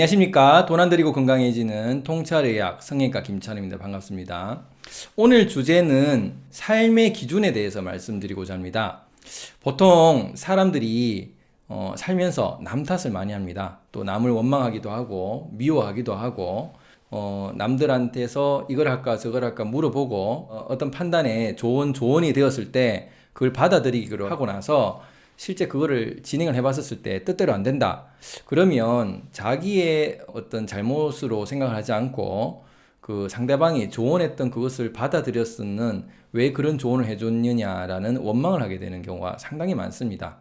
안녕하십니까. 돈안 들이고 건강해지는 통찰의학 성형외과 김찬입니다. 반갑습니다. 오늘 주제는 삶의 기준에 대해서 말씀드리고자 합니다. 보통 사람들이 어, 살면서 남 탓을 많이 합니다. 또 남을 원망하기도 하고 미워하기도 하고 어, 남들한테서 이걸 할까 저걸 할까 물어보고 어, 떤 판단에 좋은 조언이 되었을 때 그걸 받아들이기로 하고 나서 실제 그거를 진행을 해봤었을 때 뜻대로 안 된다. 그러면 자기의 어떤 잘못으로 생각을 하지 않고 그 상대방이 조언했던 그것을 받아들였으는 왜 그런 조언을 해줬느냐라는 원망을 하게 되는 경우가 상당히 많습니다.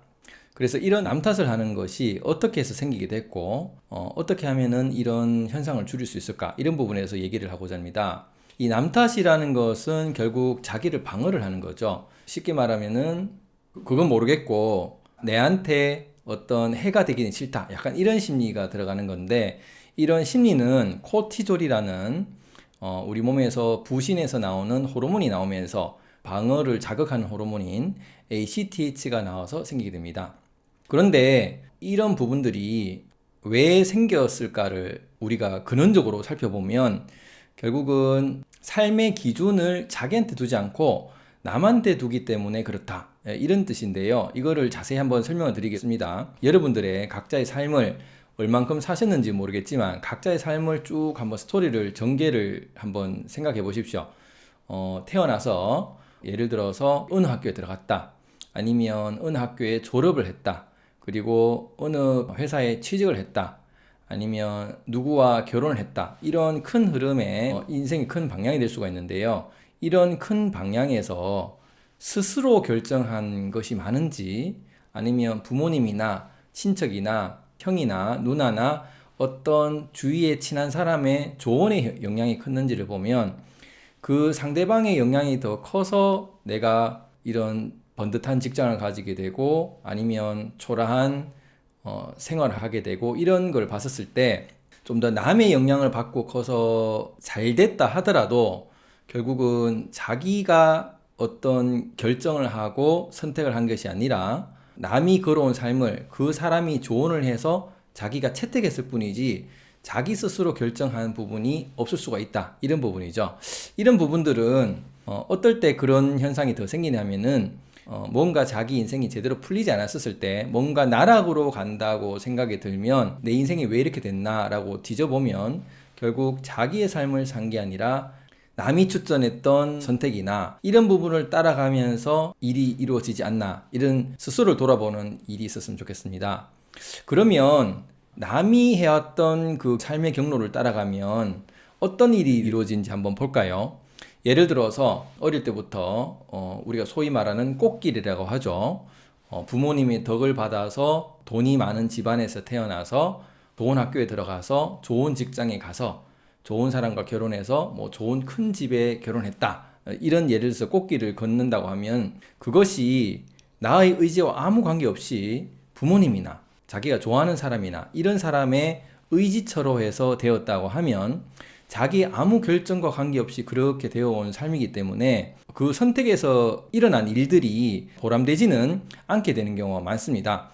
그래서 이런 남 탓을 하는 것이 어떻게 해서 생기게 됐고 어, 어떻게 하면은 이런 현상을 줄일 수 있을까 이런 부분에서 얘기를 하고자 합니다. 이 남 탓이라는 것은 결국 자기를 방어를 하는 거죠. 쉽게 말하면은 그건 모르겠고 내한테 어떤 해가 되기는 싫다. 약간 이런 심리가 들어가는 건데 이런 심리는 코티졸이라는 어, 우리 몸에서 부신에서 나오는 호르몬이 나오면서 방어를 자극하는 호르몬인 ACTH가 나와서 생기게 됩니다. 그런데 이런 부분들이 왜 생겼을까를 우리가 근원적으로 살펴보면 결국은 삶의 기준을 자기한테 두지 않고 남한테 두기 때문에 그렇다 예, 이런 뜻인데요. 이거를 자세히 한번 설명을 드리겠습니다. 여러분들의 각자의 삶을 얼만큼 사셨는지 모르겠지만 각자의 삶을 쭉 한번 스토리를 전개를 한번 생각해 보십시오. 어, 태어나서 예를 들어서 어느 학교에 들어갔다 아니면 어느 학교에 졸업을 했다 그리고 어느 회사에 취직을 했다 아니면 누구와 결혼을 했다 이런 큰 흐름의 어, 인생이 큰 방향이 될 수가 있는데요. 이런 큰 방향에서 스스로 결정한 것이 많은지 아니면 부모님이나 친척이나 형이나 누나나 어떤 주위에 친한 사람의 조언의 영향이 컸는지를 보면 그 상대방의 영향이 더 커서 내가 이런 번듯한 직장을 가지게 되고 아니면 초라한 어, 생활을 하게 되고 이런 걸 봤었을 때 좀 더 남의 영향을 받고 커서 잘 됐다 하더라도 결국은 자기가 어떤 결정을 하고 선택을 한 것이 아니라 남이 걸어온 삶을 그 사람이 조언을 해서 자기가 채택했을 뿐이지 자기 스스로 결정한 부분이 없을 수가 있다. 이런 부분이죠. 이런 부분들은 어, 어떨 때 그런 현상이 더 생기냐면은 어, 뭔가 자기 인생이 제대로 풀리지 않았을 때 뭔가 나락으로 간다고 생각이 들면 내 인생이 왜 이렇게 됐나 라고 뒤져보면 결국 자기의 삶을 산 게 아니라 남이 추천했던 선택이나 이런 부분을 따라가면서 일이 이루어지지 않나 이런 스스로를 돌아보는 일이 있었으면 좋겠습니다. 그러면 남이 해왔던 그 삶의 경로를 따라가면 어떤 일이 이루어진지 한번 볼까요? 예를 들어서 어릴 때부터 어 우리가 소위 말하는 꽃길이라고 하죠. 어 부모님의 덕을 받아서 돈이 많은 집안에서 태어나서 좋은 학교에 들어가서 좋은 직장에 가서 좋은 사람과 결혼해서 뭐 좋은 큰 집에 결혼했다 이런 예를 들어서 꽃길을 걷는다고 하면 그것이 나의 의지와 아무 관계없이 부모님이나 자기가 좋아하는 사람이나 이런 사람의 의지처로 해서 되었다고 하면 자기 아무 결정과 관계없이 그렇게 되어온 삶이기 때문에 그 선택에서 일어난 일들이 보람되지는 않게 되는 경우가 많습니다.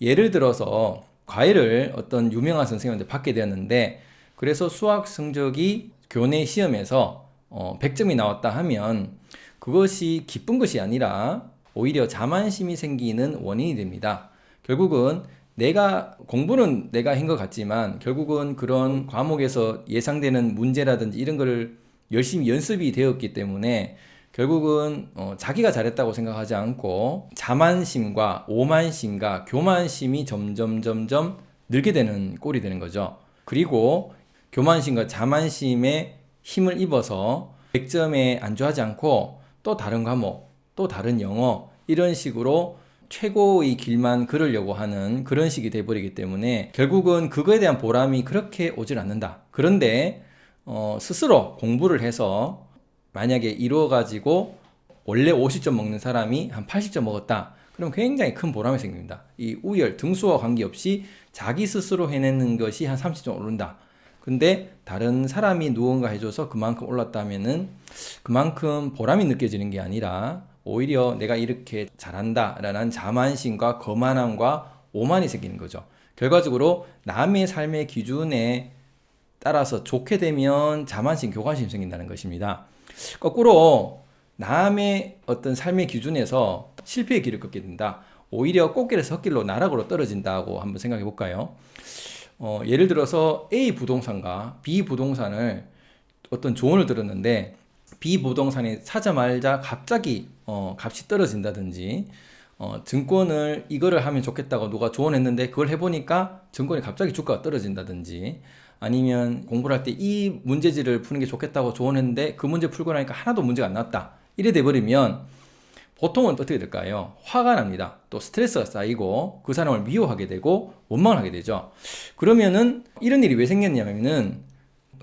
예를 들어서 과외를 어떤 유명한 선생님한테 받게 되었는데 그래서 수학 성적이 교내 시험에서 어, 100점이 나왔다 하면 그것이 기쁜 것이 아니라 오히려 자만심이 생기는 원인이 됩니다. 결국은 내가 공부는 내가 한 것 같지만 결국은 그런 과목에서 예상되는 문제라든지 이런 걸 열심히 연습이 되었기 때문에 결국은 어, 자기가 잘했다고 생각하지 않고 자만심과 오만심과 교만심이 점점 점점 늘게 되는 꼴이 되는 거죠. 그리고 교만심과 자만심에 힘을 입어서 100점에 안주하지 않고 또 다른 과목, 또 다른 영어 이런 식으로 최고의 길만 걸으려고 하는 그런 식이 돼버리기 때문에 결국은 그거에 대한 보람이 그렇게 오질 않는다. 그런데 어, 스스로 공부를 해서 만약에 이루어 가지고 원래 50점 먹는 사람이 한 80점 먹었다. 그럼 굉장히 큰 보람이 생깁니다. 이 우열, 등수와 관계없이 자기 스스로 해내는 것이 한 30점 오른다. 근데 다른 사람이 무언가 해줘서 그만큼 올랐다면은 그만큼 보람이 느껴지는 게 아니라 오히려 내가 이렇게 잘한다 라는 자만심과 거만함과 오만이 생기는 거죠 결과적으로 남의 삶의 기준에 따라서 좋게 되면 자만심, 교관심 생긴다는 것입니다. 거꾸로 남의 어떤 삶의 기준에서 실패의 길을 걷게 된다. 오히려 꽃길에서 헛길로 나락으로 떨어진다고 한번 생각해 볼까요? 어, 예를 들어서 A 부동산과 B 부동산을 어떤 조언을 들었는데 B 부동산이 사자말자 갑자기 어, 값이 떨어진다든지 어, 증권을 이거를 하면 좋겠다고 누가 조언했는데 그걸 해보니까 증권이 갑자기 주가가 떨어진다든지 아니면 공부를 할 때 이 문제지를 푸는 게 좋겠다고 조언했는데 그 문제 풀고 나니까 하나도 문제가 안 났다. 이래 돼버리면 보통은 어떻게 될까요? 화가 납니다. 또 스트레스가 쌓이고 그 사람을 미워하게 되고 원망을 하게 되죠. 그러면은 이런 일이 왜 생겼냐면은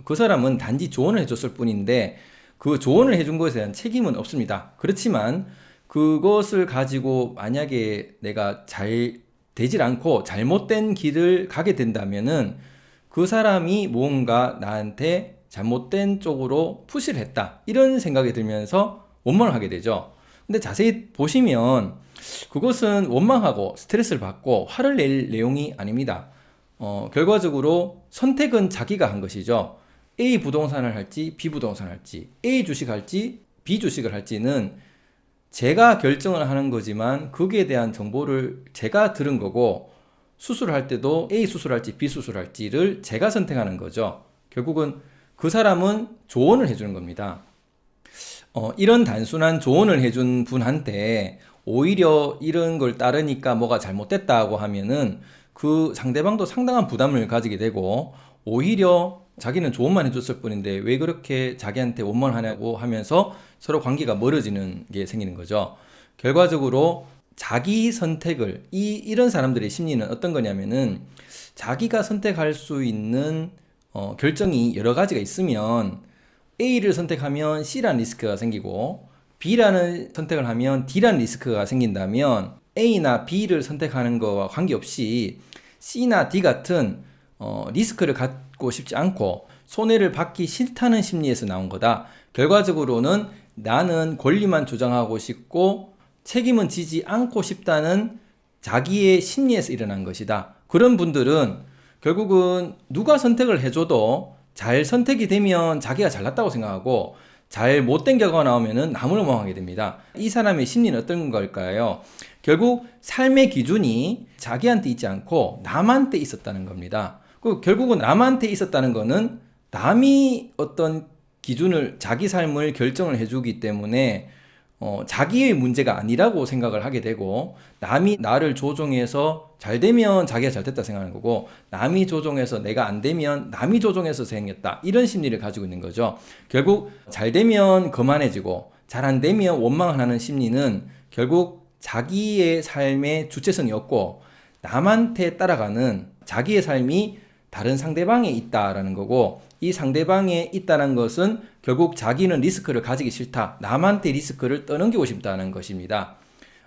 그 사람은 단지 조언을 해줬을 뿐인데 그 조언을 해준 것에 대한 책임은 없습니다. 그렇지만 그것을 가지고 만약에 내가 잘 되질 않고 잘못된 길을 가게 된다면은 그 사람이 뭔가 나한테 잘못된 쪽으로 푸시를 했다. 이런 생각이 들면서 원망을 하게 되죠. 근데 자세히 보시면 그것은 원망하고 스트레스를 받고 화를 낼 내용이 아닙니다. 어, 결과적으로 선택은 자기가 한 것이죠. A 부동산을 할지 B 부동산을 할지 A 주식 할지 B 주식을 할지는 제가 결정을 하는 거지만 거기에 대한 정보를 제가 들은 거고 수술을 할 때도 A 수술할지 B 수술할지를 제가 선택하는 거죠. 결국은 그 사람은 조언을 해주는 겁니다. 어, 이런 단순한 조언을 해준 분한테 오히려 이런 걸 따르니까 뭐가 잘못됐다고 하면은 그 상대방도 상당한 부담을 가지게 되고 오히려 자기는 조언만 해줬을 뿐인데 왜 그렇게 자기한테 원망하냐고 하면서 서로 관계가 멀어지는 게 생기는 거죠. 결과적으로 자기 선택을 이 이런 사람들의 심리는 어떤 거냐면은 자기가 선택할 수 있는 어, 결정이 여러 가지가 있으면 A를 선택하면 C라는 리스크가 생기고 B라는 선택을 하면 D라는 리스크가 생긴다면 A나 B를 선택하는 거와 관계없이 C나 D 같은 어, 리스크를 갖고 싶지 않고 손해를 받기 싫다는 심리에서 나온 거다. 결과적으로는 나는 권리만 주장하고 싶고 책임은 지지 않고 싶다는 자기의 심리에서 일어난 것이다. 그런 분들은 결국은 누가 선택을 해줘도 잘 선택이 되면 자기가 잘났다고 생각하고 잘 못된 결과가 나오면은 나무를멍하게 됩니다. 이 사람의 심리는 어떤 걸까요? 결국 삶의 기준이 자기한테 있지 않고 남한테 있었다는 겁니다. 그 결국은 남한테 있었다는 거는 남이 어떤 기준을 자기 삶을 결정을 해주기 때문에 어, 자기의 문제가 아니라고 생각을 하게 되고 남이 나를 조종해서 잘 되면 자기가 잘 됐다 생각하는 거고 남이 조종해서 내가 안 되면 남이 조종해서 생겼다 이런 심리를 가지고 있는 거죠. 결국 잘 되면 거만해지고 잘 안 되면 원망하는 심리는 결국 자기의 삶의 주체성이 없고 남한테 따라가는 자기의 삶이 다른 상대방에 있다라는 거고 이 상대방에 있다는 것은 결국 자기는 리스크를 가지기 싫다. 남한테 리스크를 떠넘기고 싶다는 것입니다.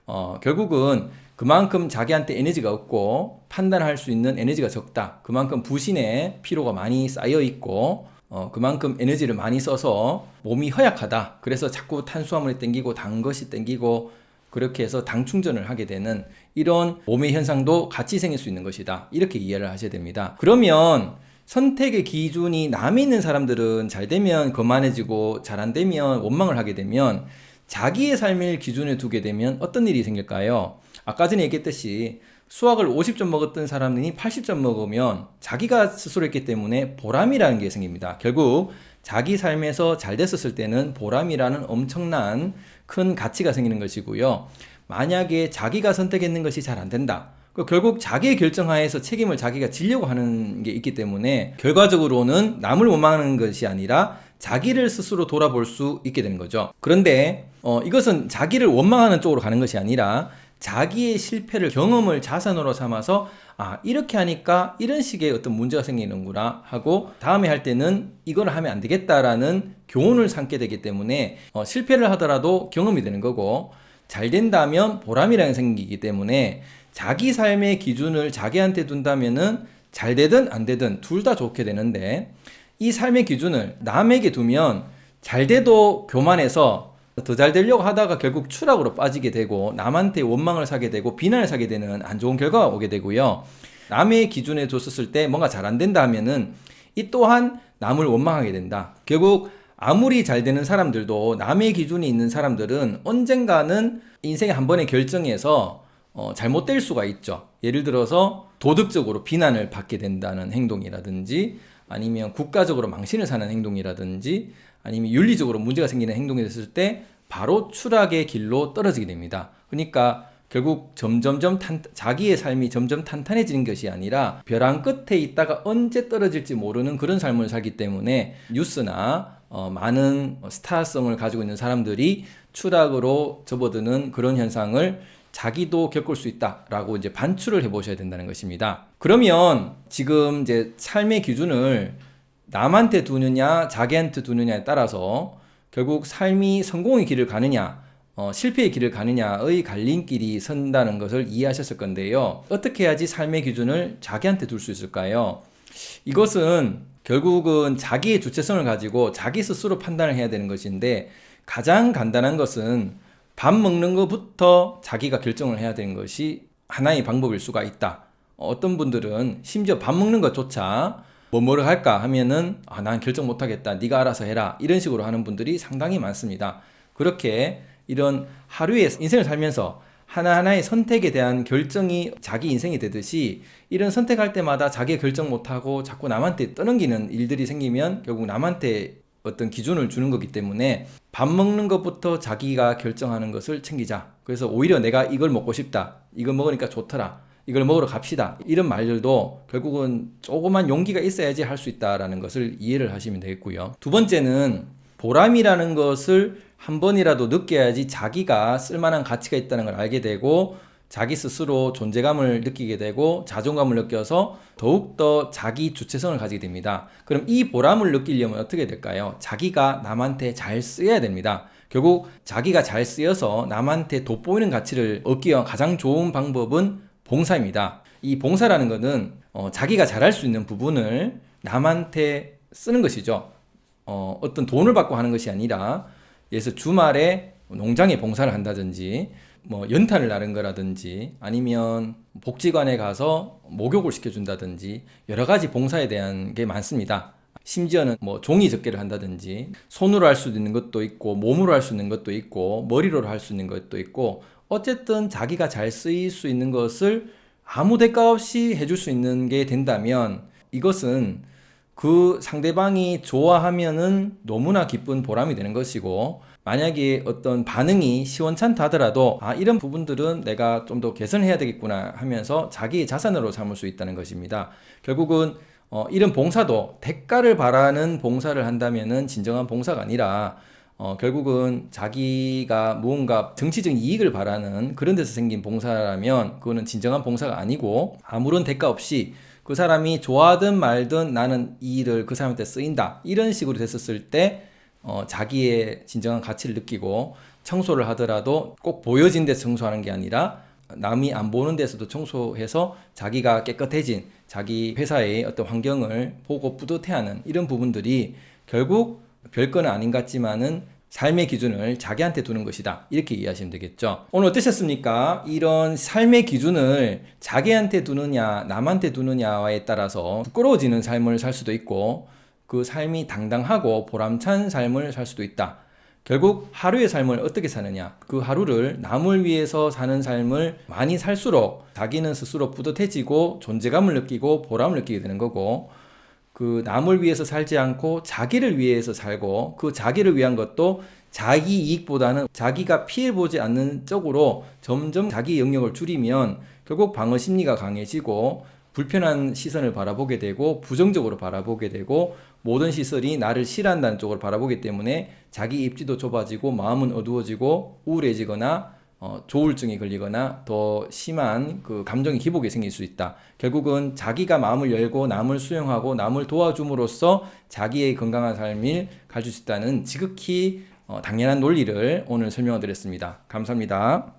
어, 결국은 그만큼 자기한테 에너지가 없고 판단할 수 있는 에너지가 적다. 그만큼 부신에 피로가 많이 쌓여 있고 어, 그만큼 에너지를 많이 써서 몸이 허약하다. 그래서 자꾸 탄수화물이 땡기고 단 것이 땡기고 그렇게 해서 당 충전을 하게 되는 이런 몸의 현상도 같이 생길 수 있는 것이다. 이렇게 이해를 하셔야 됩니다. 그러면 선택의 기준이 남이 있는 사람들은 잘 되면 거만해지고 잘 안 되면 원망을 하게 되면 자기의 삶을 기준에 두게 되면 어떤 일이 생길까요? 아까 전에 얘기했듯이 수학을 50점 먹었던 사람이 80점 먹으면 자기가 스스로 했기 때문에 보람이라는 게 생깁니다. 결국 자기 삶에서 잘 됐었을 때는 보람이라는 엄청난 큰 가치가 생기는 것이고요. 만약에 자기가 선택했는 것이 잘 안 된다. 그 결국 자기의 결정하에서 책임을 자기가 지려고 하는 게 있기 때문에 결과적으로는 남을 원망하는 것이 아니라 자기를 스스로 돌아볼 수 있게 되는 거죠. 그런데 어, 이것은 자기를 원망하는 쪽으로 가는 것이 아니라 자기의 실패를 경험을 자산으로 삼아서 아 이렇게 하니까 이런 식의 어떤 문제가 생기는구나 하고 다음에 할 때는 이걸 하면 안 되겠다라는 교훈을 삼게 되기 때문에 어, 실패를 하더라도 경험이 되는 거고 잘 된다면 보람이라는 생기기 때문에 자기 삶의 기준을 자기한테 둔다면은 잘 되든 안 되든 둘 다 좋게 되는데 이 삶의 기준을 남에게 두면 잘 돼도 교만해서 더 잘 되려고 하다가 결국 추락으로 빠지게 되고 남한테 원망을 사게 되고 비난을 사게 되는 안 좋은 결과가 오게 되고요. 남의 기준에 뒀었을 때 뭔가 잘 안 된다 하면은 이 또한 남을 원망하게 된다. 결국 아무리 잘 되는 사람들도 남의 기준이 있는 사람들은 언젠가는 인생의 한 번의 결정에서 어, 잘못될 수가 있죠. 예를 들어서 도덕적으로 비난을 받게 된다는 행동이라든지 아니면 국가적으로 망신을 사는 행동이라든지 아니면 윤리적으로 문제가 생기는 행동이 됐을 때 바로 추락의 길로 떨어지게 됩니다. 그러니까 결국 점점점 탄, 자기의 삶이 점점 탄탄해지는 것이 아니라 벼랑 끝에 있다가 언제 떨어질지 모르는 그런 삶을 살기 때문에 뉴스나 어, 많은 스타성을 가지고 있는 사람들이 추락으로 접어드는 그런 현상을 자기도 겪을 수 있다라고 이제 반출을 해 보셔야 된다는 것입니다. 그러면 지금 이제 삶의 기준을 남한테 두느냐 자기한테 두느냐에 따라서 결국 삶이 성공의 길을 가느냐 어, 실패의 길을 가느냐의 갈림길이 선다는 것을 이해하셨을 건데요. 어떻게 해야지 삶의 기준을 자기한테 둘 수 있을까요? 이것은 결국은 자기의 주체성을 가지고 자기 스스로 판단을 해야 되는 것인데 가장 간단한 것은 밥 먹는 것부터 자기가 결정을 해야 되는 것이 하나의 방법일 수가 있다. 어떤 분들은 심지어 밥 먹는 것조차 뭐 뭐를 할까 하면은 아, 난 결정 못 하겠다. 네가 알아서 해라. 이런 식으로 하는 분들이 상당히 많습니다. 그렇게 이런 하루의 인생을 살면서 하나하나의 선택에 대한 결정이 자기 인생이 되듯이 이런 선택할 때마다 자기 결정 못하고 자꾸 남한테 떠넘기는 일들이 생기면 결국 남한테 어떤 기준을 주는 거기 때문에 밥 먹는 것부터 자기가 결정하는 것을 챙기자. 그래서 오히려 내가 이걸 먹고 싶다. 이걸 먹으니까 좋더라. 이걸 먹으러 갑시다. 이런 말들도 결국은 조그만 용기가 있어야지 할 수 있다라는 것을 이해를 하시면 되겠고요. 두 번째는 보람이라는 것을 한 번이라도 느껴야지 자기가 쓸만한 가치가 있다는 걸 알게 되고 자기 스스로 존재감을 느끼게 되고 자존감을 느껴서 더욱더 자기 주체성을 가지게 됩니다. 그럼 이 보람을 느끼려면 어떻게 될까요? 자기가 남한테 잘 쓰여야 됩니다. 결국 자기가 잘 쓰여서 남한테 돋보이는 가치를 얻기 위한 가장 좋은 방법은 봉사입니다. 이 봉사라는 것은 어, 자기가 잘할 수 있는 부분을 남한테 쓰는 것이죠. 어, 어떤 돈을 받고 하는 것이 아니라 예를 주말에 농장에 봉사를 한다든지 뭐 연탄을 나른 거라든지 아니면 복지관에 가서 목욕을 시켜준다든지 여러 가지 봉사에 대한 게 많습니다. 심지어는 뭐 종이 접기를 한다든지 손으로 할 수 있는 것도 있고 몸으로 할 수 있는 것도 있고 머리로 할 수 있는 것도 있고 어쨌든 자기가 잘 쓰일 수 있는 것을 아무 대가 없이 해줄 수 있는 게 된다면 이것은 그 상대방이 좋아하면은 너무나 기쁜 보람이 되는 것이고 만약에 어떤 반응이 시원찮다 하더라도 아 이런 부분들은 내가 좀 더 개선해야 되겠구나 하면서 자기의 자산으로 삼을 수 있다는 것입니다. 결국은 어, 이런 봉사도 대가를 바라는 봉사를 한다면 은 진정한 봉사가 아니라 어, 결국은 자기가 무언가 정치적인 이익을 바라는 그런 데서 생긴 봉사라면 그거는 진정한 봉사가 아니고 아무런 대가 없이 그 사람이 좋아하든 말든 나는 이 일을 그 사람한테 쓰인다 이런 식으로 됐었을 때 어, 자기의 진정한 가치를 느끼고 청소를 하더라도 꼭 보여진 데서 청소하는 게 아니라 남이 안 보는 데서도 청소해서 자기가 깨끗해진 자기 회사의 어떤 환경을 보고 뿌듯해하는 이런 부분들이 결국 별거는 아닌 것 같지만은 삶의 기준을 자기한테 두는 것이다. 이렇게 이해하시면 되겠죠. 오늘 어떠셨습니까? 이런 삶의 기준을 자기한테 두느냐, 남한테 두느냐에 따라서 부끄러워지는 삶을 살 수도 있고 그 삶이 당당하고 보람찬 삶을 살 수도 있다. 결국 하루의 삶을 어떻게 사느냐 그 하루를 남을 위해서 사는 삶을 많이 살수록 자기는 스스로 뿌듯해지고 존재감을 느끼고 보람을 느끼게 되는 거고 그 남을 위해서 살지 않고 자기를 위해서 살고 그 자기를 위한 것도 자기 이익보다는 자기가 피해보지 않는 쪽으로 점점 자기 영역을 줄이면 결국 방어 심리가 강해지고 불편한 시선을 바라보게 되고 부정적으로 바라보게 되고 모든 시설이 나를 싫어한다는 쪽으로 바라보기 때문에 자기 입지도 좁아지고 마음은 어두워지고 우울해지거나 어, 조울증이 걸리거나 더 심한 그 감정의 기복이 생길 수 있다. 결국은 자기가 마음을 열고 남을 수용하고 남을 도와줌으로써 자기의 건강한 삶을 가질 수 있다는 지극히 어, 당연한 논리를 오늘 설명드렸습니다. 감사합니다.